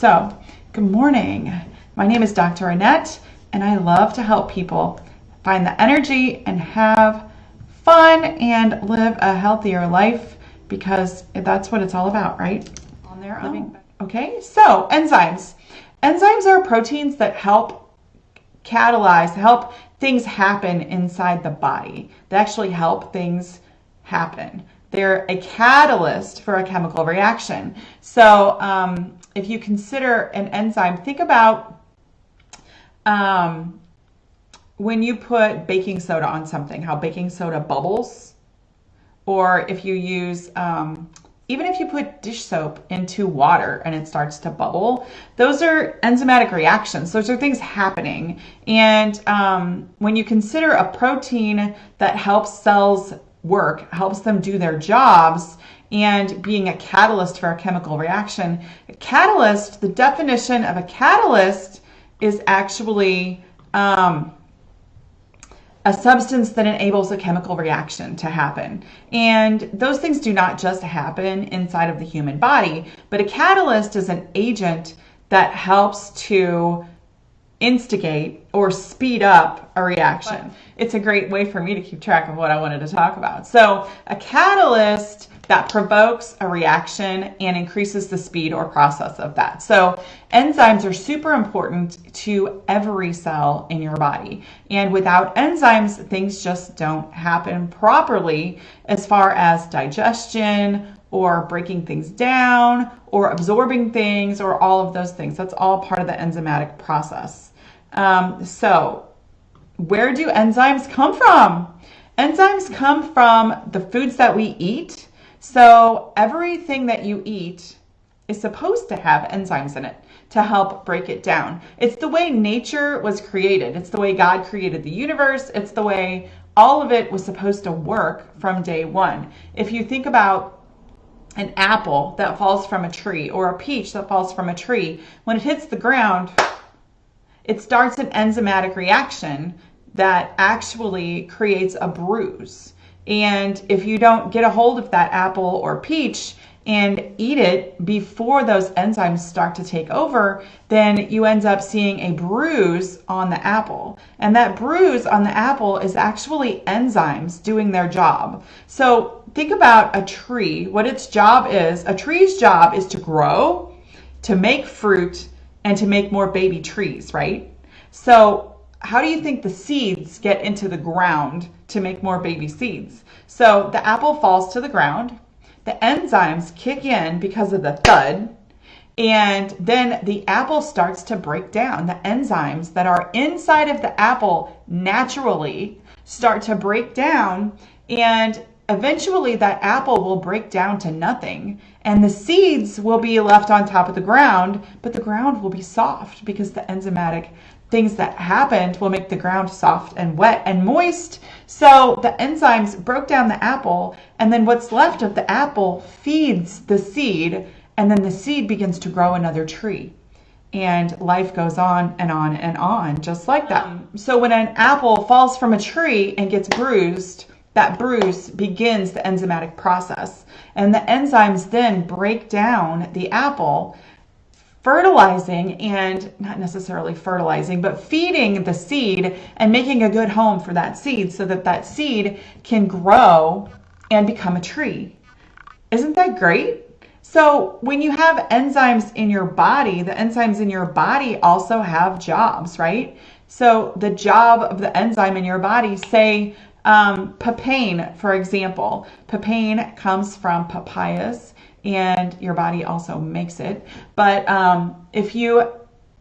So, good morning. My name is Dr. Annette, and I love to help people find the energy and have fun and live a healthier life because that's what it's all about, right? On their own. Okay, so enzymes. Enzymes are proteins that help catalyze, help things happen inside the body. They actually help things happen. They're a catalyst for a chemical reaction. So um, if you consider an enzyme, think about um, when you put baking soda on something, how baking soda bubbles, or if you use, um, even if you put dish soap into water and it starts to bubble, those are enzymatic reactions. Those are things happening. And um, when you consider a protein that helps cells work, helps them do their jobs, and being a catalyst for a chemical reaction. A catalyst, the definition of a catalyst is actually um, a substance that enables a chemical reaction to happen. And those things do not just happen inside of the human body, but a catalyst is an agent that helps to instigate or speed up a reaction. It's a great way for me to keep track of what I wanted to talk about. So, a catalyst that provokes a reaction and increases the speed or process of that. So, enzymes are super important to every cell in your body. And without enzymes, things just don't happen properly as far as digestion or breaking things down or absorbing things or all of those things. That's all part of the enzymatic process. Um, so, where do enzymes come from? Enzymes come from the foods that we eat. So, everything that you eat is supposed to have enzymes in it to help break it down. It's the way nature was created, it's the way God created the universe, it's the way all of it was supposed to work from day one. If you think about an apple that falls from a tree or a peach that falls from a tree, when it hits the ground, it starts an enzymatic reaction that actually creates a bruise. And if you don't get a hold of that apple or peach and eat it before those enzymes start to take over, then you end up seeing a bruise on the apple. And that bruise on the apple is actually enzymes doing their job. So think about a tree. What its job is a tree's job is to grow, to make fruit, and to make more baby trees, right? So how do you think the seeds get into the ground to make more baby seeds? So the apple falls to the ground, the enzymes kick in because of the thud, and then the apple starts to break down. The enzymes that are inside of the apple naturally start to break down, and eventually that apple will break down to nothing and the seeds will be left on top of the ground, but the ground will be soft because the enzymatic things that happened will make the ground soft and wet and moist. So the enzymes broke down the apple, and then what's left of the apple feeds the seed, and then the seed begins to grow another tree. And life goes on and on and on, just like that. Hmm. So when an apple falls from a tree and gets bruised, that bruise begins the enzymatic process. And the enzymes then break down the apple, fertilizing and not necessarily fertilizing, but feeding the seed and making a good home for that seed so that that seed can grow and become a tree. Isn't that great? So, when you have enzymes in your body, the enzymes in your body also have jobs, right? So, the job of the enzyme in your body, say um, papain, for example, papain comes from papayas and your body also makes it. But um, if you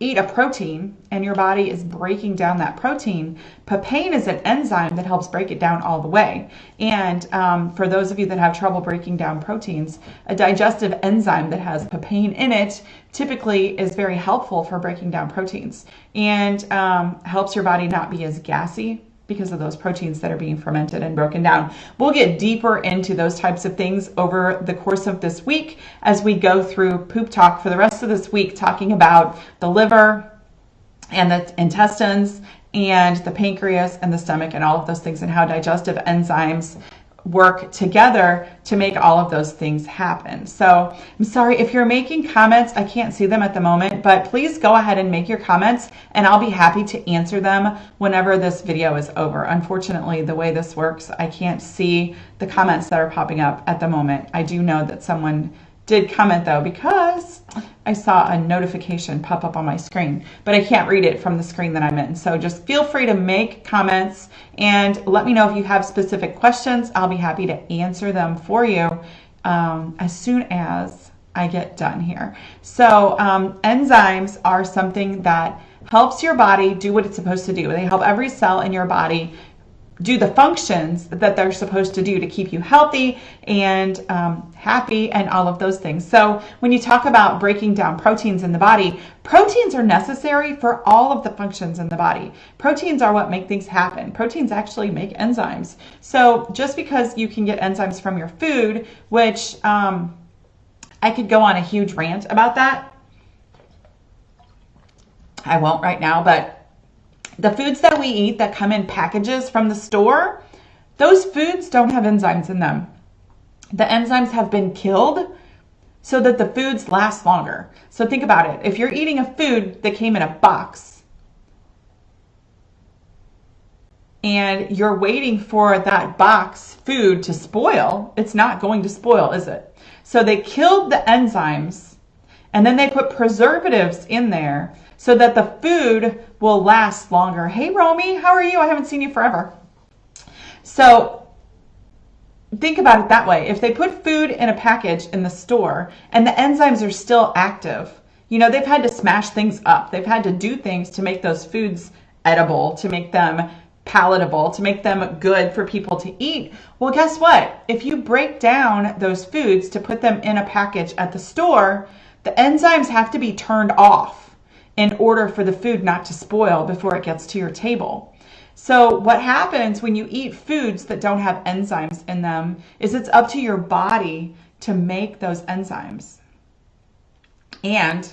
eat a protein and your body is breaking down that protein, papain is an enzyme that helps break it down all the way. And um, for those of you that have trouble breaking down proteins, a digestive enzyme that has papain in it typically is very helpful for breaking down proteins and um, helps your body not be as gassy because of those proteins that are being fermented and broken down. We'll get deeper into those types of things over the course of this week as we go through poop talk for the rest of this week, talking about the liver and the intestines and the pancreas and the stomach and all of those things and how digestive enzymes work together to make all of those things happen. So I'm sorry if you're making comments, I can't see them at the moment, but please go ahead and make your comments and I'll be happy to answer them whenever this video is over. Unfortunately, the way this works, I can't see the comments that are popping up at the moment. I do know that someone did comment though because I saw a notification pop up on my screen, but I can't read it from the screen that I'm in. So just feel free to make comments and let me know if you have specific questions. I'll be happy to answer them for you um, as soon as I get done here. So um, enzymes are something that helps your body do what it's supposed to do. They help every cell in your body do the functions that they're supposed to do to keep you healthy and um, happy and all of those things. So when you talk about breaking down proteins in the body, proteins are necessary for all of the functions in the body. Proteins are what make things happen. Proteins actually make enzymes. So just because you can get enzymes from your food, which um, I could go on a huge rant about that. I won't right now, but the foods that we eat that come in packages from the store, those foods don't have enzymes in them. The enzymes have been killed so that the foods last longer. So think about it. If you're eating a food that came in a box and you're waiting for that box food to spoil, it's not going to spoil, is it? So they killed the enzymes and then they put preservatives in there so that the food will last longer. Hey, Romy, how are you? I haven't seen you forever. So think about it that way. If they put food in a package in the store and the enzymes are still active, you know, they've had to smash things up. They've had to do things to make those foods edible, to make them palatable, to make them good for people to eat. Well, guess what? If you break down those foods to put them in a package at the store, the enzymes have to be turned off in order for the food not to spoil before it gets to your table. So what happens when you eat foods that don't have enzymes in them is it's up to your body to make those enzymes. And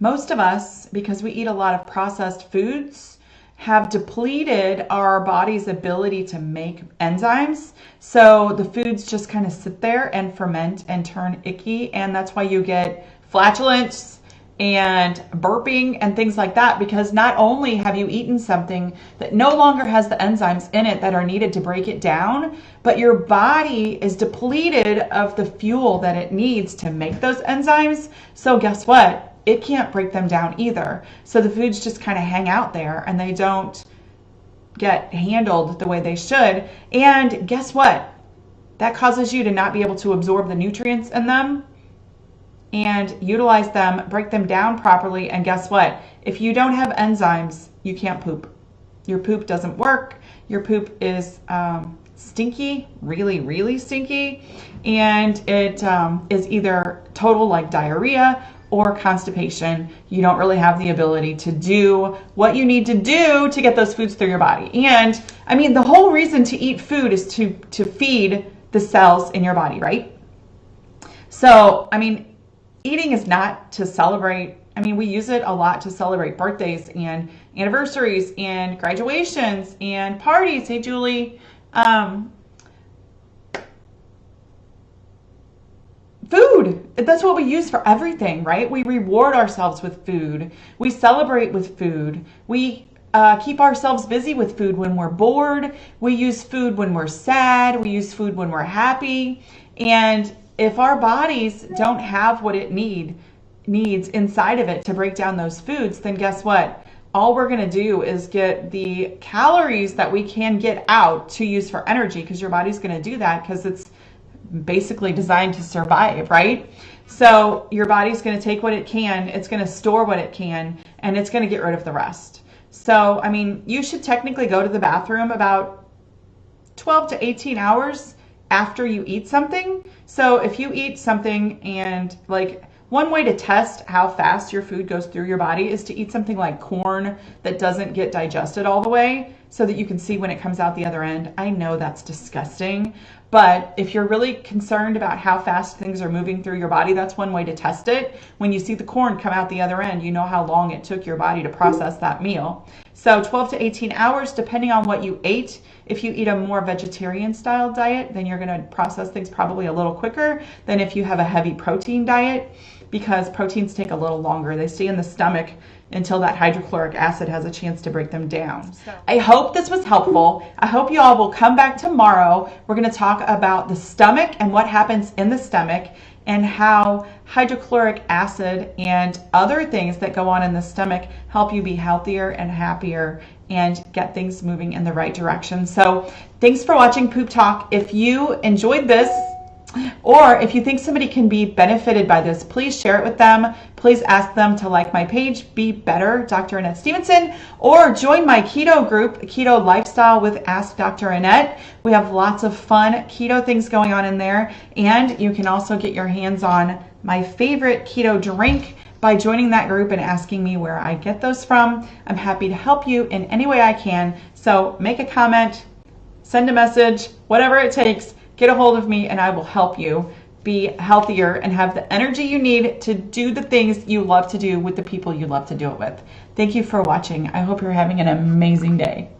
most of us, because we eat a lot of processed foods, have depleted our body's ability to make enzymes. So the foods just kind of sit there and ferment and turn icky. And that's why you get flatulence, and burping and things like that because not only have you eaten something that no longer has the enzymes in it that are needed to break it down, but your body is depleted of the fuel that it needs to make those enzymes. So guess what? It can't break them down either. So the foods just kind of hang out there and they don't get handled the way they should. And guess what? That causes you to not be able to absorb the nutrients in them and utilize them, break them down properly. And guess what? If you don't have enzymes, you can't poop. Your poop doesn't work. Your poop is um, stinky, really, really stinky. And it um, is either total like diarrhea or constipation. You don't really have the ability to do what you need to do to get those foods through your body. And I mean, the whole reason to eat food is to, to feed the cells in your body, right? So, I mean, eating is not to celebrate. I mean, we use it a lot to celebrate birthdays and anniversaries and graduations and parties. Hey, Julie. Um, food. That's what we use for everything, right? We reward ourselves with food. We celebrate with food. We uh, keep ourselves busy with food when we're bored. We use food when we're sad. We use food when we're happy. And if our bodies don't have what it need needs inside of it to break down those foods, then guess what? All we're going to do is get the calories that we can get out to use for energy because your body's going to do that because it's basically designed to survive, right? So your body's going to take what it can, it's going to store what it can, and it's going to get rid of the rest. So, I mean, you should technically go to the bathroom about 12 to 18 hours after you eat something. So if you eat something and like one way to test how fast your food goes through your body is to eat something like corn that doesn't get digested all the way so that you can see when it comes out the other end. I know that's disgusting, but if you're really concerned about how fast things are moving through your body, that's one way to test it. When you see the corn come out the other end, you know how long it took your body to process that meal. So 12 to 18 hours, depending on what you ate. If you eat a more vegetarian style diet, then you're going to process things probably a little quicker than if you have a heavy protein diet because proteins take a little longer. They stay in the stomach until that hydrochloric acid has a chance to break them down. So. I hope this was helpful. I hope you all will come back tomorrow. We're going to talk about the stomach and what happens in the stomach and how hydrochloric acid and other things that go on in the stomach help you be healthier and happier and get things moving in the right direction. So thanks for watching Poop Talk. If you enjoyed this, or if you think somebody can be benefited by this, please share it with them. Please ask them to like my page, Be Better, Dr. Annette Stevenson, or join my keto group, Keto Lifestyle with Ask Dr. Annette. We have lots of fun keto things going on in there. And you can also get your hands on my favorite keto drink by joining that group and asking me where I get those from. I'm happy to help you in any way I can. So make a comment, send a message, whatever it takes get a hold of me and I will help you be healthier and have the energy you need to do the things you love to do with the people you love to do it with. Thank you for watching. I hope you're having an amazing day.